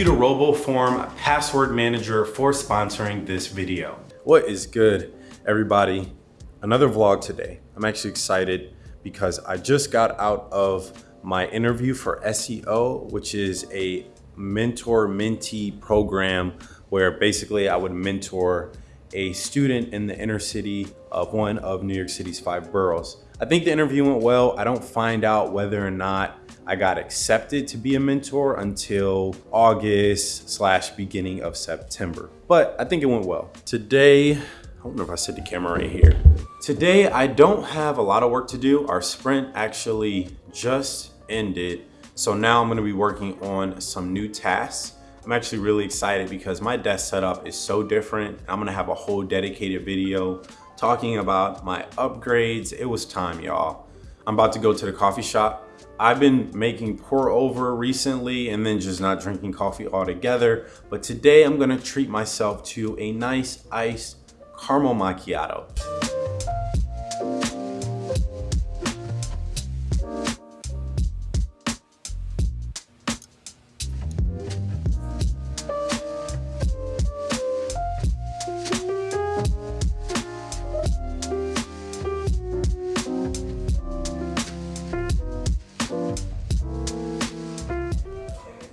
you to RoboForm Password Manager for sponsoring this video. What is good, everybody? Another vlog today. I'm actually excited because I just got out of my interview for SEO, which is a mentor mentee program where basically I would mentor a student in the inner city of one of New York City's five boroughs. I think the interview went well. I don't find out whether or not I got accepted to be a mentor until August slash beginning of September. But I think it went well. Today, I don't know if I set the camera right here. Today, I don't have a lot of work to do. Our sprint actually just ended. So now I'm gonna be working on some new tasks. I'm actually really excited because my desk setup is so different. I'm gonna have a whole dedicated video talking about my upgrades. It was time, y'all. I'm about to go to the coffee shop. I've been making pour over recently and then just not drinking coffee altogether. But today I'm gonna treat myself to a nice iced caramel macchiato.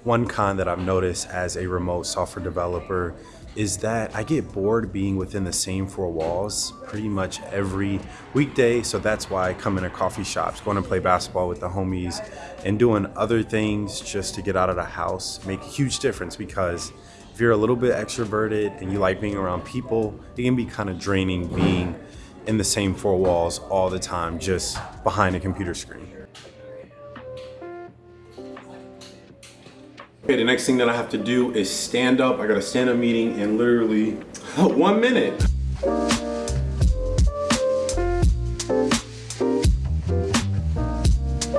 One con that I've noticed as a remote software developer is that I get bored being within the same four walls pretty much every weekday. So that's why I come into coffee shops, going to play basketball with the homies and doing other things just to get out of the house make a huge difference because if you're a little bit extroverted and you like being around people, it can be kind of draining being in the same four walls all the time, just behind a computer screen. Okay, the next thing that I have to do is stand up. I got a stand up meeting in literally one minute.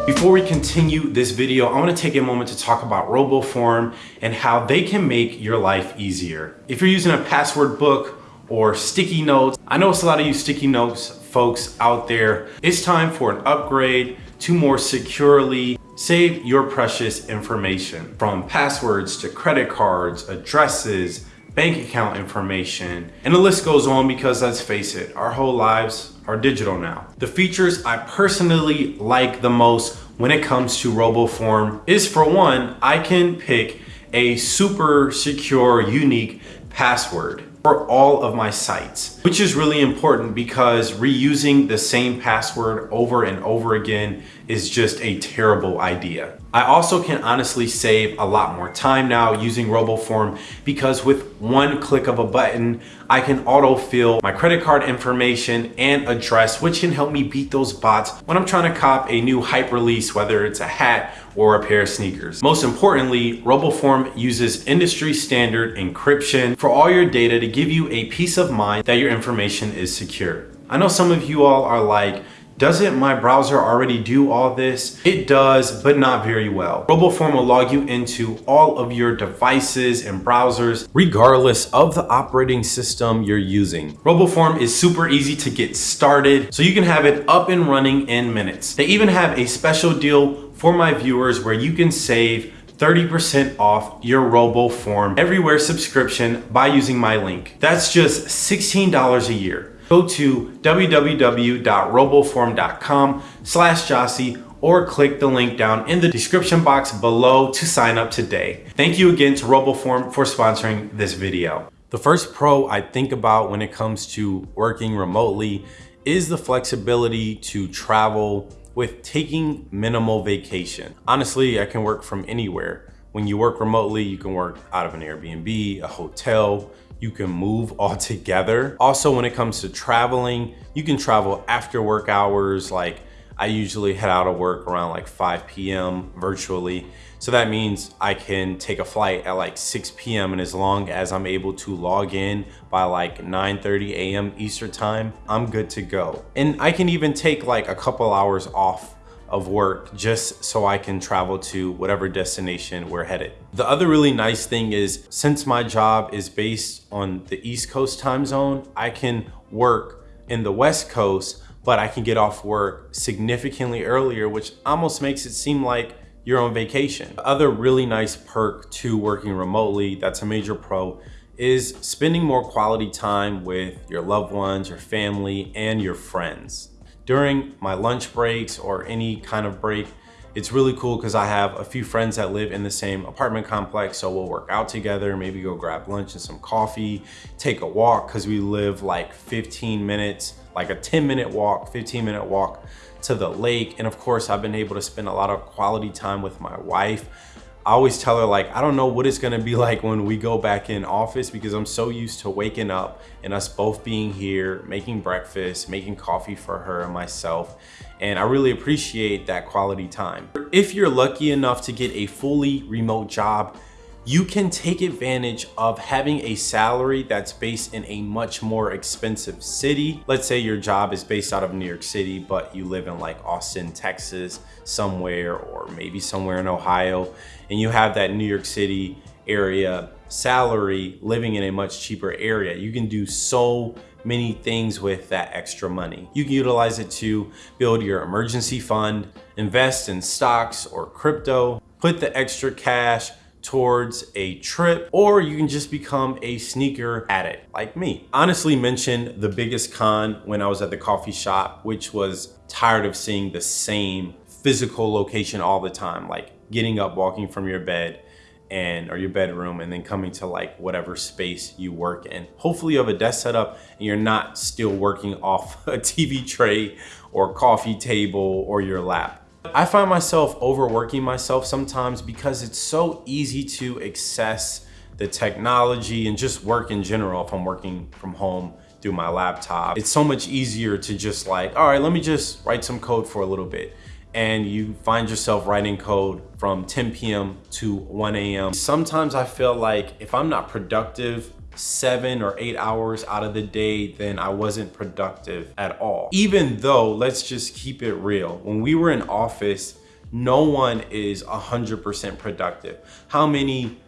Before we continue this video, I wanna take a moment to talk about RoboForm and how they can make your life easier. If you're using a password book or sticky notes, I know it's a lot of you sticky notes folks out there. It's time for an upgrade to more securely Save your precious information from passwords to credit cards, addresses, bank account information, and the list goes on because let's face it, our whole lives are digital now. The features I personally like the most when it comes to RoboForm is for one, I can pick a super secure, unique password for all of my sites, which is really important because reusing the same password over and over again is just a terrible idea. I also can honestly save a lot more time now using RoboForm because with one click of a button, I can autofill my credit card information and address, which can help me beat those bots when I'm trying to cop a new hype release, whether it's a hat or a pair of sneakers. Most importantly, RoboForm uses industry standard encryption for all your data to give you a peace of mind that your information is secure. I know some of you all are like, doesn't my browser already do all this? It does, but not very well. RoboForm will log you into all of your devices and browsers, regardless of the operating system you're using. RoboForm is super easy to get started, so you can have it up and running in minutes. They even have a special deal for my viewers where you can save 30% off your RoboForm Everywhere subscription by using my link. That's just $16 a year go to www.roboform.com slash Jossie or click the link down in the description box below to sign up today. Thank you again to RoboForm for sponsoring this video. The first pro I think about when it comes to working remotely is the flexibility to travel with taking minimal vacation. Honestly, I can work from anywhere. When you work remotely, you can work out of an Airbnb, a hotel, you can move all together. Also, when it comes to traveling, you can travel after work hours. Like I usually head out of work around like 5 p.m. virtually. So that means I can take a flight at like 6 p.m. and as long as I'm able to log in by like 9.30 a.m. Eastern time, I'm good to go. And I can even take like a couple hours off of work just so I can travel to whatever destination we're headed. The other really nice thing is since my job is based on the East Coast time zone, I can work in the West Coast, but I can get off work significantly earlier, which almost makes it seem like you're on vacation. Other really nice perk to working remotely, that's a major pro, is spending more quality time with your loved ones, your family, and your friends. During my lunch breaks or any kind of break, it's really cool because I have a few friends that live in the same apartment complex. So we'll work out together, maybe go grab lunch and some coffee, take a walk because we live like 15 minutes, like a 10 minute walk, 15 minute walk to the lake. And of course, I've been able to spend a lot of quality time with my wife. I always tell her like, I don't know what it's gonna be like when we go back in office because I'm so used to waking up and us both being here, making breakfast, making coffee for her and myself. And I really appreciate that quality time. If you're lucky enough to get a fully remote job, you can take advantage of having a salary that's based in a much more expensive city. Let's say your job is based out of New York City, but you live in like Austin, Texas, somewhere, or maybe somewhere in Ohio, and you have that New York City area salary living in a much cheaper area. You can do so many things with that extra money. You can utilize it to build your emergency fund, invest in stocks or crypto, put the extra cash towards a trip, or you can just become a sneaker addict like me. Honestly mentioned the biggest con when I was at the coffee shop, which was tired of seeing the same physical location all the time, like getting up, walking from your bed, and or your bedroom and then coming to like whatever space you work in. Hopefully you have a desk set up and you're not still working off a TV tray or coffee table or your lap. I find myself overworking myself sometimes because it's so easy to access the technology and just work in general if I'm working from home through my laptop. It's so much easier to just like, all right, let me just write some code for a little bit. And you find yourself writing code from 10 p.m. to 1 a.m. Sometimes I feel like if I'm not productive seven or eight hours out of the day, then I wasn't productive at all. Even though, let's just keep it real, when we were in office, no one is 100% productive. How many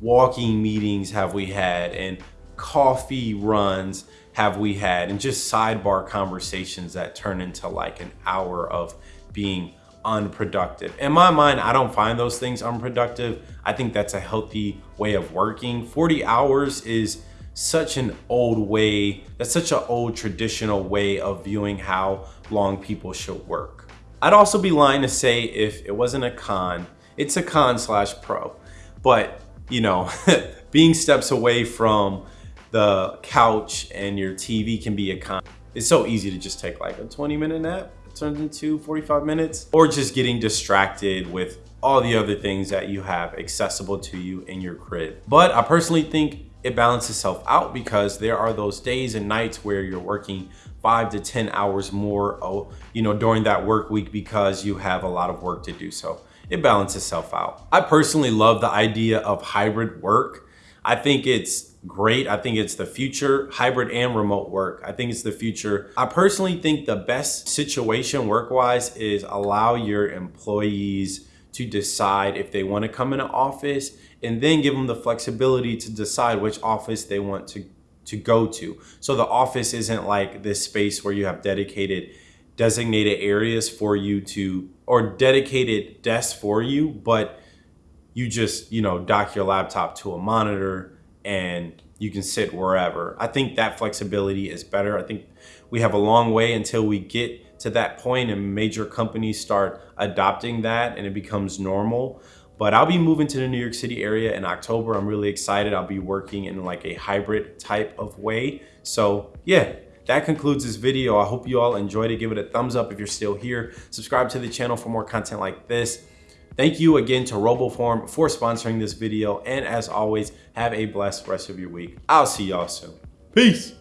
walking meetings have we had and coffee runs have we had and just sidebar conversations that turn into like an hour of being unproductive. In my mind, I don't find those things unproductive. I think that's a healthy way of working. 40 hours is such an old way, that's such an old traditional way of viewing how long people should work. I'd also be lying to say if it wasn't a con, it's a con slash pro. But, you know, being steps away from the couch and your TV can be a con. It's so easy to just take like a 20 minute nap turns into 45 minutes or just getting distracted with all the other things that you have accessible to you in your crib. But I personally think it balances itself out because there are those days and nights where you're working five to 10 hours more, oh, you know, during that work week because you have a lot of work to do. So it balances itself out. I personally love the idea of hybrid work. I think it's great. I think it's the future, hybrid and remote work. I think it's the future. I personally think the best situation work-wise is allow your employees to decide if they want to come in an office and then give them the flexibility to decide which office they want to, to go to. So the office isn't like this space where you have dedicated designated areas for you to, or dedicated desks for you, but you just, you know, dock your laptop to a monitor and you can sit wherever. I think that flexibility is better. I think we have a long way until we get to that point and major companies start adopting that and it becomes normal. But I'll be moving to the New York City area in October. I'm really excited. I'll be working in like a hybrid type of way. So yeah, that concludes this video. I hope you all enjoyed it. Give it a thumbs up if you're still here. Subscribe to the channel for more content like this. Thank you again to RoboForm for sponsoring this video. And as always, have a blessed rest of your week. I'll see y'all soon. Peace.